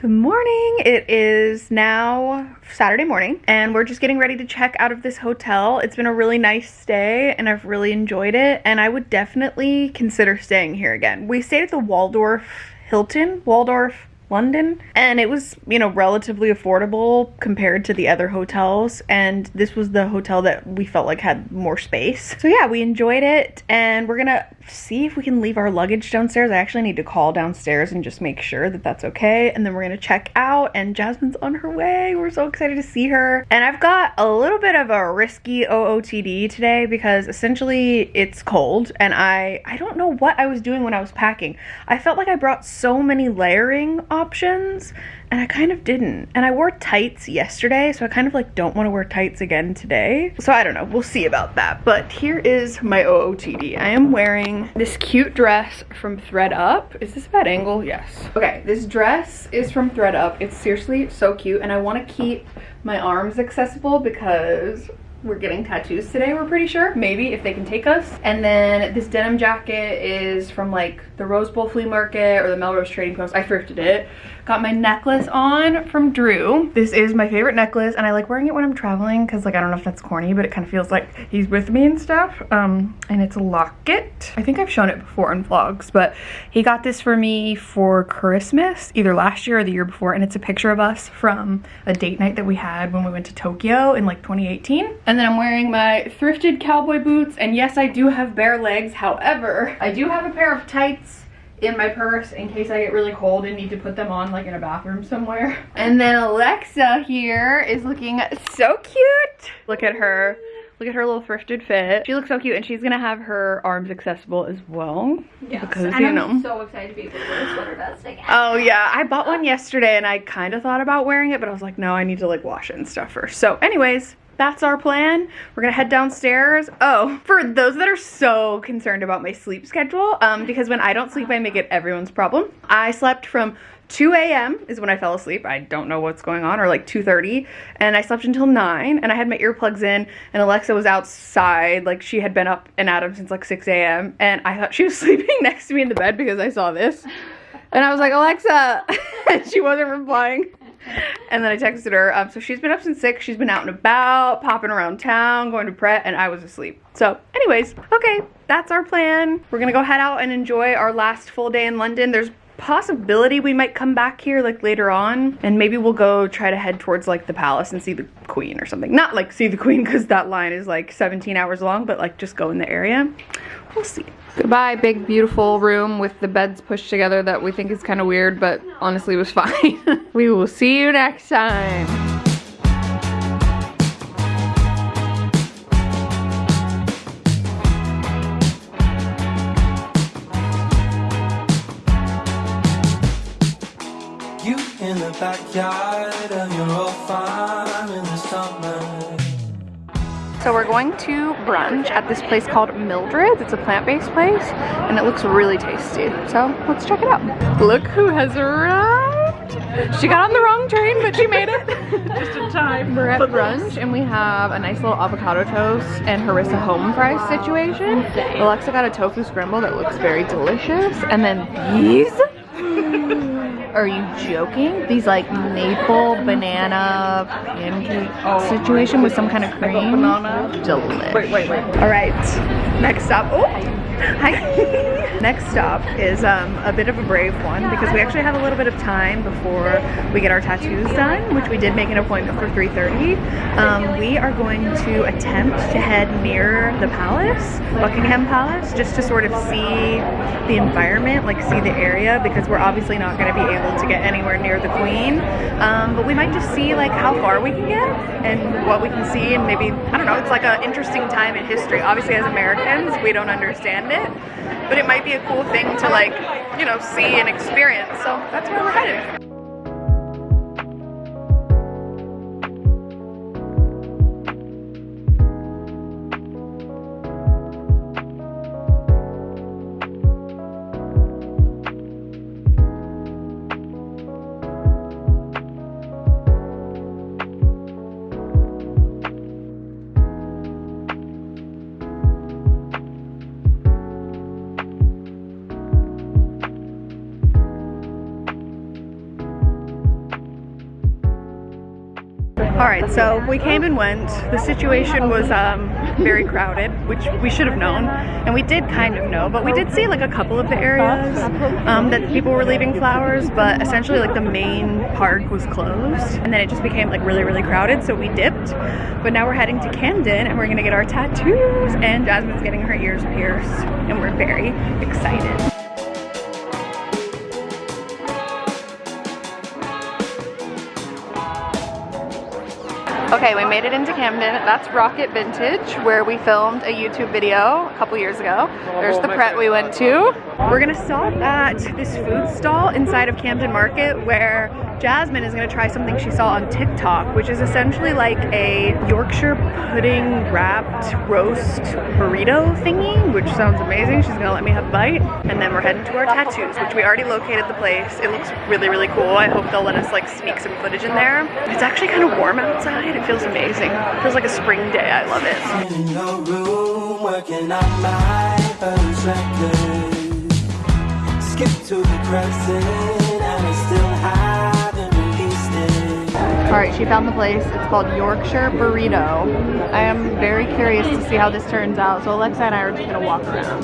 Good morning. It is now Saturday morning and we're just getting ready to check out of this hotel. It's been a really nice stay and I've really enjoyed it and I would definitely consider staying here again. We stayed at the Waldorf Hilton, Waldorf London and it was, you know, relatively affordable compared to the other hotels and this was the hotel that we felt like had more space. So yeah, we enjoyed it and we're gonna see if we can leave our luggage downstairs. I actually need to call downstairs and just make sure that that's okay and then we're gonna check out and Jasmine's on her way. We're so excited to see her. And I've got a little bit of a risky OOTD today because essentially it's cold and I I don't know what I was doing when I was packing. I felt like I brought so many layering options and I kind of didn't. And I wore tights yesterday, so I kind of like don't want to wear tights again today. So I don't know, we'll see about that. But here is my OOTD. I am wearing this cute dress from thredUP. Is this a bad angle? Yes. Okay, this dress is from thredUP. It's seriously so cute and I want to keep my arms accessible because we're getting tattoos today we're pretty sure. Maybe if they can take us. And then this denim jacket is from like the rose bowl flea market or the melrose trading post. I thrifted it. Got my necklace on from drew. This is my favorite necklace and i like wearing it when i'm traveling because like i don't know if that's corny but it kind of feels like he's with me and stuff. Um and it's a locket. I think i've shown it before in vlogs but he got this for me for christmas either last year or the year before and it's a picture of us from a date night that we had when we went to tokyo in like 2018 and then I'm wearing my thrifted cowboy boots. And yes, I do have bare legs. However, I do have a pair of tights in my purse in case I get really cold and need to put them on like in a bathroom somewhere. And then Alexa here is looking so cute. Look at her. Look at her little thrifted fit. She looks so cute and she's gonna have her arms accessible as well. Yes, because, and you I'm know. so excited to be able to wear a sweater vest again. Oh yeah, I bought one yesterday and I kind of thought about wearing it, but I was like, no, I need to like wash it and stuff first. So anyways, that's our plan. We're gonna head downstairs. Oh, for those that are so concerned about my sleep schedule, um, because when I don't sleep, I make it everyone's problem. I slept from 2 a.m. is when I fell asleep. I don't know what's going on, or like 2.30. And I slept until 9, and I had my earplugs in, and Alexa was outside. Like, she had been up and at 'em since like 6 a.m. And I thought she was sleeping next to me in the bed because I saw this. And I was like, Alexa! and she wasn't replying. And then I texted her. Um, so she's been up since 6. She's been out and about, popping around town, going to Pret, and I was asleep. So anyways, okay, that's our plan. We're to go head out and enjoy our last full day in London. There's possibility we might come back here like later on and maybe we'll go try to head towards like the palace and see the queen or something. Not like see the queen because that line is like 17 hours long but like just go in the area. We'll see. Goodbye big beautiful room with the beds pushed together that we think is kind of weird but honestly was fine. We will see you next time You in the backyard of your old farm in the summer. So we're going to brunch at this place called Mildred's. It's a plant-based place and it looks really tasty. So let's check it out. Look who has arrived. She got on the wrong train, but she made it. Just in time. We're at brunch and we have a nice little avocado toast and harissa home fries situation. Alexa got a tofu scramble that looks very delicious. And then these are you joking? These like maple banana pancake situation with some kind of cream. Delish. Wait, wait, wait. All right. Next stop. Oh, hi. Next stop is um, a bit of a brave one because we actually have a little bit of time before we get our tattoos done, which we did make an appointment for 3.30. Um, we are going to attempt to head near the palace, Buckingham Palace, just to sort of see the environment, like see the area, because we're obviously not going to be able to get anywhere near the Queen. Um, but we might just see like how far we can get and what we can see and maybe, I don't know, it's like an interesting time in history. Obviously as Americans, we don't understand it, but it might be a cool thing to like, you know, see and experience. So that's where we're headed. All right, so we came and went. The situation was um, very crowded, which we should have known, and we did kind of know, but we did see like a couple of the areas um, that people were leaving flowers, but essentially like the main park was closed, and then it just became like really, really crowded, so we dipped. But now we're heading to Camden, and we're gonna get our tattoos, and Jasmine's getting her ears pierced, and we're very excited. Okay, we made it into Camden. That's Rokit Vintage, where we filmed a YouTube video a couple years ago. There's the Pret we went to. We're gonna stop at this food stall inside of Camden Market where Jasmine is gonna try something she saw on TikTok, which is essentially like a Yorkshire pudding wrapped roast burrito thingy, which sounds amazing. She's gonna let me have a bite. And then we're heading to our tattoos, which we already located the place. It looks really, really cool. I hope they'll let us like sneak some footage in there. It's actually kind of warm outside. It feels amazing. It feels like a spring day. I love it. Skip to the present, and I still haven't released it. All right, she found the place. It's called Yorkshire Burrito. I am very curious to see how this turns out. So Alexa and I are just gonna walk around.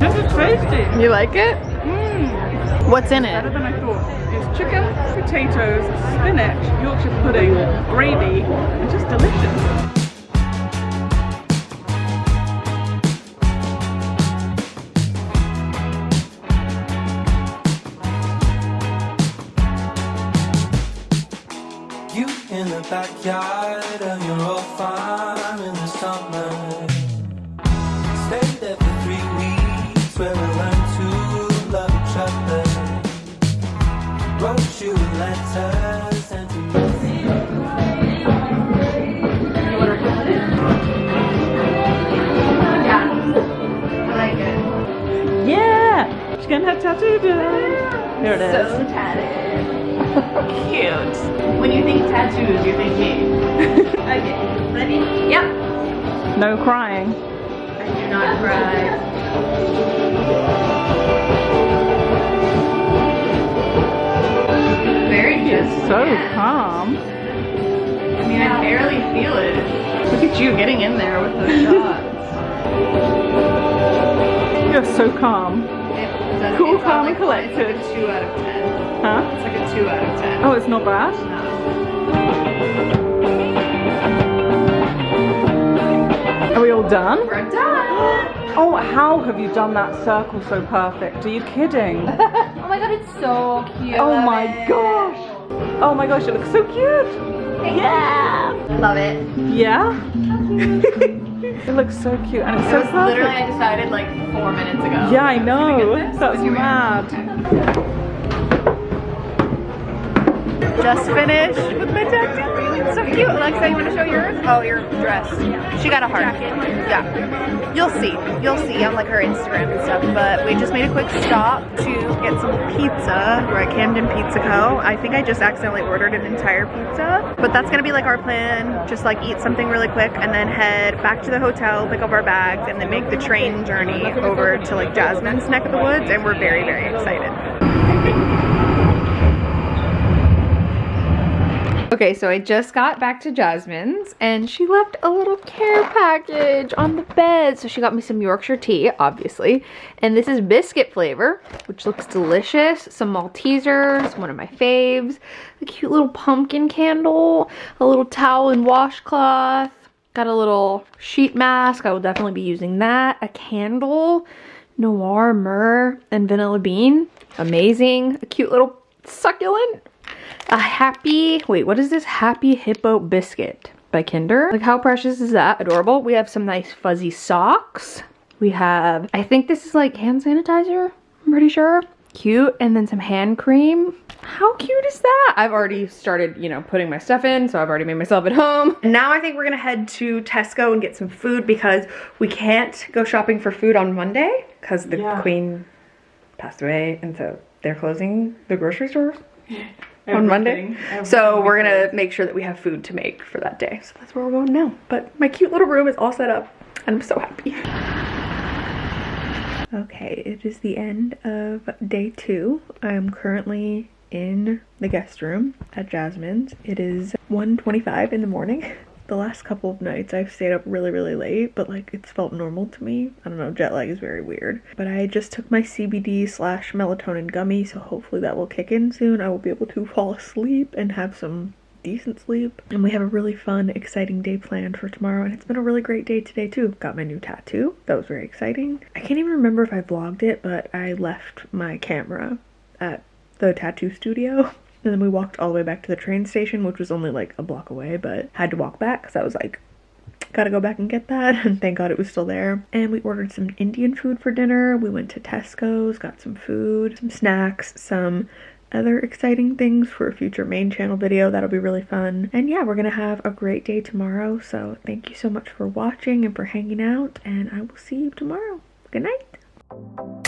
This is tasty. You like it? Mm. What's in it? Better than I thought. It's chicken, potatoes, spinach, Yorkshire pudding, gravy, and just delicious. Backyard of your old farm in the summer. Stayed there for three weeks where we learned to love each other. Wrote you letters and to I like it. Yeah! She's getting her tattoo done. Here it is. So tatted. Cute. When you think tattoos, you think me. okay, ready? Yep. No crying. I do not cry. Very good. So calm. I mean, I barely feel it. Look at you getting in there with those shots. You're so calm. Cool, calm, like- and collected. It's like a 2 out of 10. Huh? It's like a 2 out of 10. Oh, it's not bad. No. All done? We're done! Oh, how have you done that circle so perfect? Are you kidding? Oh my god, it's so cute. Oh my gosh. Oh my gosh, it looks so cute. Yeah. Love it. Yeah? it looks so cute and it's It so was literally, I decided like four minutes ago. Yeah, I know. get this. That's mad. Just finished with my tattoo. So cute. Alexa, you want to show yours? Oh, your dress. She got a heart. Yeah. You'll see. You'll see on like her Instagram and stuff. But we just made a quick stop to get some pizza. We're at Camden Pizza Co. I think I just accidentally ordered an entire pizza. But that's gonna be like our plan. Just like eat something really quick and then head back to the hotel, pick up our bags, and then make the train journey over to like Jasmine's neck of the woods. And we're very, very excited. Okay, so I just got back to Jasmine's and she left a little care package on the bed. So she got me some Yorkshire tea, obviously. And this is biscuit flavor, which looks delicious. Some Maltesers, one of my faves. A cute little pumpkin candle, a little towel and washcloth. Got a little sheet mask. I will definitely be using that. A candle, noir, myrrh, and vanilla bean. Amazing. A cute little succulent a happy wait what is this? Happy hippo biscuit by kinder. Like how precious is that? Adorable. We have some nice fuzzy socks. We have i think this is like hand sanitizer i'm pretty sure. Cute and then some hand cream. How cute is that? I've already started you know putting my stuff in so i've already made myself at home. And now i think we're gonna head to tesco and get some food because we can't go shopping for food on monday because the Yeah. queen passed away and so they're closing the grocery on Monday. So we're gonna make sure that we have food to make for that day. So that's where we're going now. But my cute little room is all set up and I'm so happy. Okay, it is the end of day two. I am currently in the guest room at Jasmine's. It is 1.25 in the morning. The last couple of nights I've stayed up really, really late, but like it's felt normal to me. I don't know, jet lag is very weird. But I just took my CBD slash melatonin gummy, so hopefully that will kick in soon. I will be able to fall asleep and have some decent sleep. And we have a really fun, exciting day planned for tomorrow. And it's been a really great day today too. Got my new tattoo. That was very exciting. I can't even remember if I vlogged it, but I left my camera at the tattoo studio. And then we walked all the way back to the train station, which was only like a block away, but had to walk back because I was like, gotta go back and get that. And thank God it was still there. And we ordered some Indian food for dinner. We went to Tesco's, got some food, some snacks, some other exciting things for a future main channel video. That'll be really fun. And yeah, we're gonna have a great day tomorrow. So thank you so much for watching and for hanging out. And I will see you tomorrow. Good night.